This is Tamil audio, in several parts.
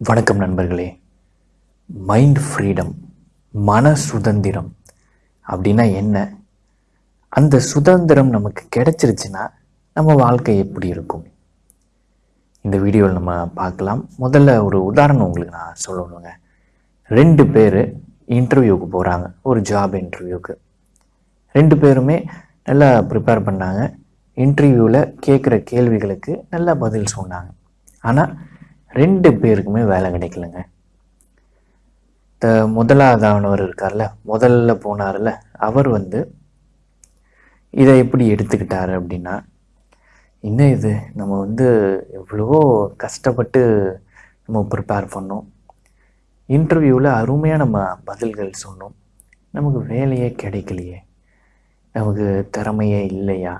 வணக்கம் நண்பர்களே. மைண்ட் ஃப்ரீடம் மன சுதந்திரம் அப்படின்னா என்ன? அந்த சுதந்திரம் நமக்கு கிடைச்சிருச்சுன்னா நம்ம வாழ்க்கை எப்படி இருக்கும்? இந்த வீடியோவில் நம்ம பார்க்கலாம். முதல்ல ஒரு உதாரணம் உங்களுக்கு நான் சொல்லணுங்க. ரெண்டு பேர் இன்டர்வியூக்கு போகிறாங்க ஒரு ஜாப் இன்டர்வியூக்கு ரெண்டு பேருமே நல்லா ப்ரிப்பேர் பண்ணாங்க. இன்டர்வியூவில் கேட்குற கேள்விகளுக்கு நல்லா பதில் சொன்னாங்க. ஆனால் ரெண்டு பேருக்குமே வேலை கிடைக்கலங்க. த முதலாவதானவர் இருக்கார்ல முதல்ல போனார்ல அவர் வந்து இதை எப்படி எடுத்துக்கிட்டாரு அப்படின்னா என்ன இது நம்ம வந்து எவ்வளவோ கஷ்டப்பட்டு நம்ம ப்ரிப்பேர் பண்ணோம். இன்டர்வியூவில் அருமையாக நம்ம பதில்கள் சொன்னோம். நமக்கு வேலையே கிடைக்கலையே. நமக்கு திறமையே இல்லையா?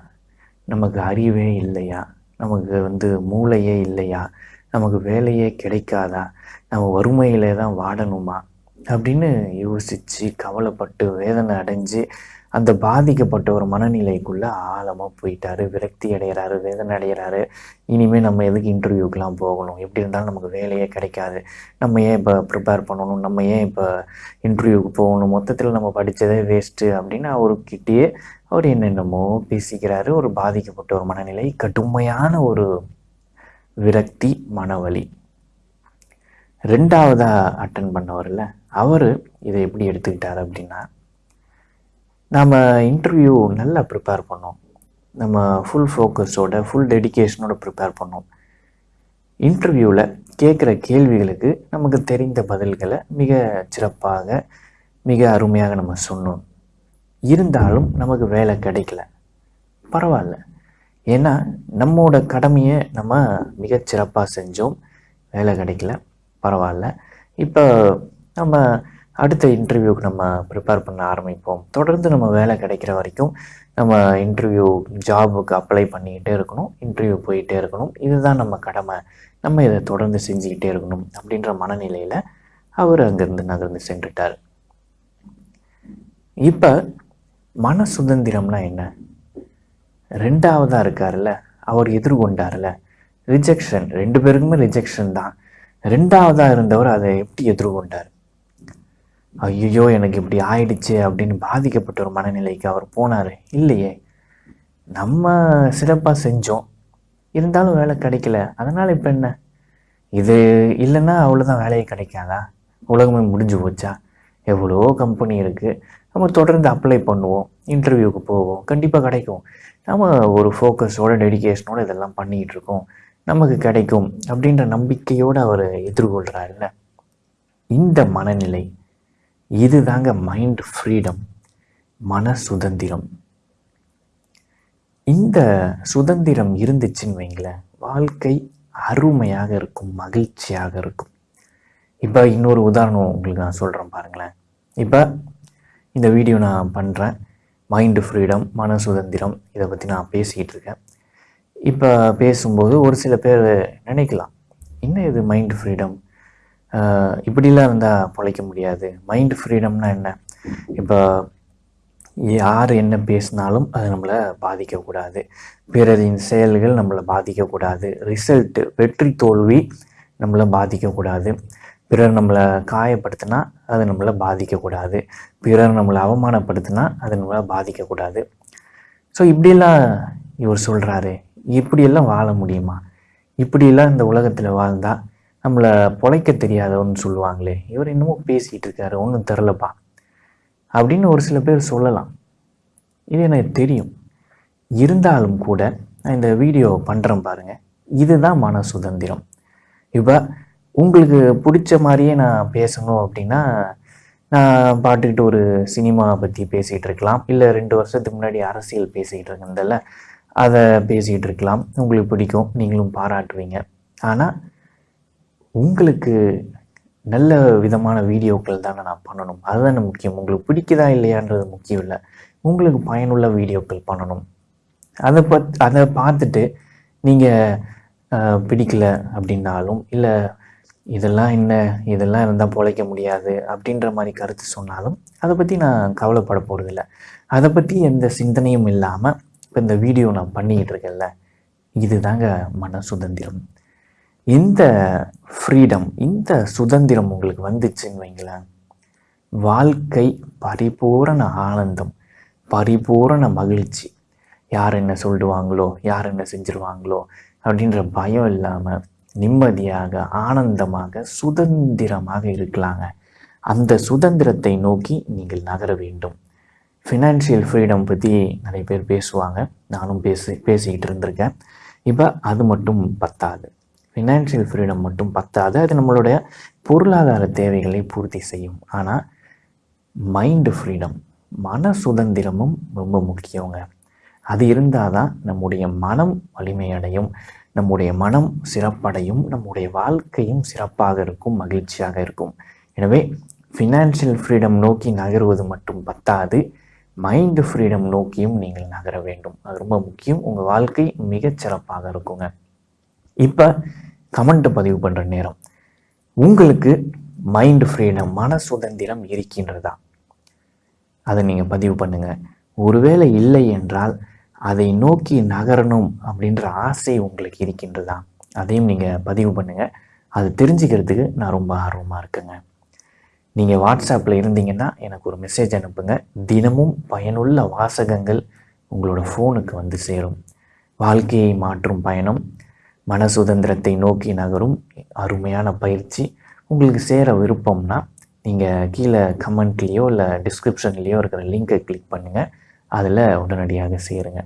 நமக்கு அறிவே இல்லையா? நமக்கு வந்து மூளையே இல்லையா? நமக்கு வேலையே கிடைக்காதா? நம்ம வறுமையிலே தான் வாடணுமா அப்படின்னு யோசித்து கவலைப்பட்டு வேதனை அடைஞ்சு அந்த பாதிக்கப்பட்ட ஒரு மனநிலைக்குள்ளே ஆழமாக போயிட்டாரு. விரக்தி அடைகிறாரு வேதனை அடைகிறாரு. இனிமேல் நம்ம எதுக்கு இன்டர்வியூக்கெலாம் போகணும்? எப்படி இருந்தாலும் நமக்கு வேலையே கிடைக்காது. நம்ம ஏன் இப்போ ப்ரிப்பேர் பண்ணணும்? நம்ம ஏன் இப்போ இன்டர்வியூக்கு போகணும்? மொத்தத்தில் நம்ம படித்ததே வேஸ்ட்டு அப்படின்னு அவருக்கிட்டேயே அவர் என்னென்னமோ பேசிக்கிறாரு. ஒரு பாதிக்கப்பட்ட ஒரு மனநிலை கடுமையான ஒரு விரக்தி மனவலி. ரெண்டாவதாக அட்டன் பண்ணவரில் அவர் இதை எப்படி எடுத்துக்கிட்டார் அப்படின்னா நம்ம இன்டர்வியூ நல்லா ப்ரிப்பேர் பண்ணோம். நம்ம ஃபுல் ஃபோக்கஸோட ஃபுல் டெடிக்கேஷனோட ப்ரிப்பேர் பண்ணோம். இன்டர்வியூவில் கேட்குற கேள்விகளுக்கு நமக்கு தெரிந்த பதில்களை மிக சிறப்பாக மிக அருமையாக நம்ம சொன்னோம். இருந்தாலும் நமக்கு வேலை கிடைக்கல. பரவாயில்ல. ஏன்னா நம்மோட கடமையை நம்ம மிகச்சிறப்பாக செஞ்சோம். வேலை கிடைக்கல பரவாயில்ல. இப்போ நம்ம அடுத்த இன்டர்வியூக்கு நம்ம ப்ரிப்பேர் பண்ண ஆரம்பிப்போம். தொடர்ந்து நம்ம வேலை கிடைக்கிற வரைக்கும் நம்ம இன்டர்வியூ ஜாபுக்கு அப்ளை பண்ணிக்கிட்டே இருக்கணும் இன்டர்வியூ போயிட்டே இருக்கணும். இதுதான் நம்ம கடமை. நம்ம இதை தொடர்ந்து செஞ்சுக்கிட்டே இருக்கணும் அப்படின்ற மனநிலையில் அவர் அங்கேருந்து நகர்ந்து சென்றுட்டார். இப்போ மன சுதந்திரம்னா என்ன? ரெண்டாவதாக இருக்கார்ல அவர் எதிர்கொண்டார்ல ரிஜெக்ஷன் ரெண்டு பேருக்குமே ரிஜெக்ஷன் தான். ரெண்டாவதாக இருந்தவர் அதை எப்படி எதிர்கொண்டார்? ஐயோ எனக்கு இப்படி ஆயிடுச்சு அப்படின்னு பாதிக்கப்பட்ட ஒரு மனநிலைக்கு அவர் போனார். இல்லையே நம்ம சிறப்பாக செஞ்சோம். இருந்தாலும் வேலை கிடைக்கல. அதனால் இப்போ என்ன? இது இல்லைன்னா அவ்வளோதான் வேலையே கிடைக்காதா? உலகமே முடிஞ்சு போச்சா? எவ்வளோ கம்பெனி இருக்குது நம்ம தொடர்ந்து அப்ளை பண்ணுவோம் இன்டர்வியூக்கு போவோம் கண்டிப்பாக கிடைக்கும். நம்ம ஒரு ஃபோக்கஸோட டெடிக்கேஷனோடு இதெல்லாம் பண்ணிகிட்டு இருக்கோம். நமக்கு கிடைக்கும் அப்படின்ற நம்பிக்கையோடு அவர் எதிர்கொள்கிறாருல்ல இந்த மனநிலை இதுதாங்க மைண்ட் ஃப்ரீடம் மன சுதந்திரம். இந்த சுதந்திரம் இருந்துச்சுன்னு வைங்களேன் வாழ்க்கை அருமையாக இருக்கும் மகிழ்ச்சியாக இருக்கும். இப்போ இன்னொரு உதாரணம் உங்களுக்கு நான் சொல்கிறேன் பாருங்களேன். இப்போ இந்த வீடியோ நான் பண்ணுறேன் மைண்டு ஃப்ரீடம் மன சுதந்திரம் இதை பற்றி நான் பேசிக்கிட்டு இருக்கேன். இப்போ பேசும்போது ஒரு சில பேர் நினைக்கலாம் என்ன இது மைண்டு ஃப்ரீடம் இப்படிலாம் இருந்தால் பொழைக்க முடியாது. மைண்டு ஃப்ரீடம்னா என்ன? இப்போ யார் என்ன பேசினாலும் அது நம்மளை பாதிக்கக்கூடாது பிறரின் செயல்கள் நம்மளை பாதிக்கக்கூடாது ரிசல்ட்டு வெற்றி தோல்வி நம்மளை பாதிக்கக்கூடாது பிறர் நம்மளை காயப்படுத்தினா அது நம்மளை பாதிக்கக்கூடாது. பிறர் நம்மளை அவமானப்படுத்தினா அது நம்மளை பாதிக்கக்கூடாது. ஸோ இப்படியெல்லாம் இவர் சொல்கிறாரு இப்படியெல்லாம் வாழ முடியுமா? இப்படியெல்லாம் இந்த உலகத்தில் வாழ்ந்தால் நம்மளை பொழைக்க தெரியாதவன்னு சொல்லுவாங்களே. இவர் என்னமோ பேசிகிட்டு இருக்காரு. ஒன்றும் தெரிலப்பா. அப்படின்னு ஒரு சில பேர் சொல்லலாம். இது எனக்கு தெரியும். இருந்தாலும் கூட நான் இந்த வீடியோ பண்ணுறேன் பாருங்கள் இதுதான் மன சுதந்திரம் இப்போ உங்களுக்கு பிடிச்ச மாதிரியே நான் பேசணும் அப்படின்னா நான் பாட்டுக்கிட்டு ஒரு சினிமாவை பற்றி பேசிகிட்டு இருக்கலாம். இல்லை ரெண்டு வருஷத்துக்கு முன்னாடி அரசியல் பேசிகிட்டு இருக்கேன்ல அதை பேசிகிட்டு இருக்கலாம். உங்களுக்கு பிடிக்கும் நீங்களும் பாராட்டுவீங்க. ஆனால் உங்களுக்கு நல்ல விதமான வீடியோக்கள் தானே நான் பண்ணணும். அதுதானே முக்கியம். உங்களுக்கு பிடிக்குதா இல்லையான்றது முக்கியம் இல்லை. உங்களுக்கு பயனுள்ள வீடியோக்கள் பண்ணணும். அதை பத் அதை பார்த்துட்டு நீங்கள் பிடிக்கல அப்படின்னாலும் இல்லை இதெல்லாம் என்ன? இதெல்லாம் இருந்தால் பொழைக்க முடியாது அப்படின்ற மாதிரி கருத்து சொன்னாலும் அதை பற்றி நான் கவலைப்பட போகிறதில்ல அதை பற்றி எந்த சிந்தனையும் இல்லாமல் இப்போ இந்த வீடியோ நான் பண்ணிக்கிட்டு இருக்கேன்ல இதுதாங்க மன சுதந்திரம். இந்த ஃப்ரீடம் இந்த சுதந்திரம் உங்களுக்கு வந்துச்சுன்னு வைங்களேன். வாழ்க்கை பரிபூரண ஆனந்தம் பரிபூரண மகிழ்ச்சி. யார் என்ன சொல்லிடுவாங்களோ யார் என்ன செஞ்சிருவாங்களோ அப்படின்ற பயம் இல்லாமல் நிம்மதியாக ஆனந்தமாக சுதந்திரமாக இருக்கலாங்க. அந்த சுதந்திரத்தை நோக்கி நீங்கள் நகர வேண்டும். ஃபினான்ஷியல் ஃப்ரீடம் பற்றி நிறைய பேர் பேசுவாங்க. நானும் பேசி பேசிக்கிட்டு இருந்திருக்கேன். இப்போ அது மட்டும் பத்தாது. ஃபினான்ஷியல் ஃப்ரீடம் மட்டும் பத்தாது. அது நம்மளுடைய பொருளாதார தேவைகளை பூர்த்தி செய்யும். ஆனால் மைண்டு ஃப்ரீடம் மன சுதந்திரமும் ரொம்ப முக்கியங்க. அது இருந்தால் தான் நம்முடைய மனம் வலிமையடையும். நம்முடைய மனம் சிறப்படையும் நம்முடைய வாழ்க்கையும் சிறப்பாக இருக்கும் மகிழ்ச்சியாக இருக்கும். எனவே ஃபினான்ஷியல் ஃப்ரீடம் நோக்கி நகருவது மட்டும் பத்தாது. மைண்டு ஃப்ரீடம் நோக்கியும் நீங்கள் நகர வேண்டும். அது ரொம்ப முக்கியம். உங்கள் வாழ்க்கை மிகச் சிறப்பாக இருக்குங்க. இப்போ கமெண்ட்டை பதிவு பண்ணுற நேரம். உங்களுக்கு மைண்டு ஃப்ரீடம் மன சுதந்திரம் இருக்கின்றதா? அதை நீங்கள் பதிவு பண்ணுங்கள் ஒருவேளை இல்லை என்றால் அதை நோக்கி நகரணும் அப்படின்ற ஆசை உங்களுக்கு இருக்கின்றதா? அதையும் நீங்கள் பதிவு பண்ணுங்கள் அது தெரிஞ்சுக்கிறதுக்கு நான் ரொம்ப ஆர்வமாக இருக்கேங்க. நீங்கள் வாட்ஸ்அப்பில் இருந்தீங்கன்னா எனக்கு ஒரு மெசேஜ் அனுப்புங்க. தினமும் பயனுள்ள வாசகங்கள் உங்களோட ஃபோனுக்கு வந்து சேரும். வாழ்க்கையை மாற்றும் பயணம் மன சுதந்திரத்தை நோக்கி நகரும் அருமையான பயிற்சி உங்களுக்கு சேர விருப்பம்னா நீங்கள் கீழே கமெண்ட்லேயோ இல்லை டிஸ்கிரிப்ஷன்லேயோ இருக்கிற லிங்கை கிளிக் பண்ணுங்கள் அதில் உடனடியாக சேருங்க.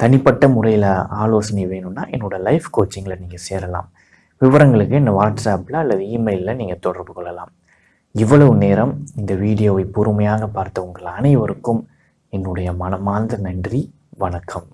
தனிப்பட்ட முறையில் ஆலோசனை வேணும்னா என்னோடய லைஃப் கோச்சிங்கில் நீங்கள் சேரலாம். விவரங்களுக்கு இந்த வாட்ஸ்அப்பில் அல்லது இமெயிலில் நீங்கள் தொடர்பு கொள்ளலாம். இவ்வளவு நேரம் இந்த வீடியோவை பொறுமையாக பார்த்த உங்கள் அனைவருக்கும் என்னுடைய மனமார்ந்த நன்றி. வணக்கம்.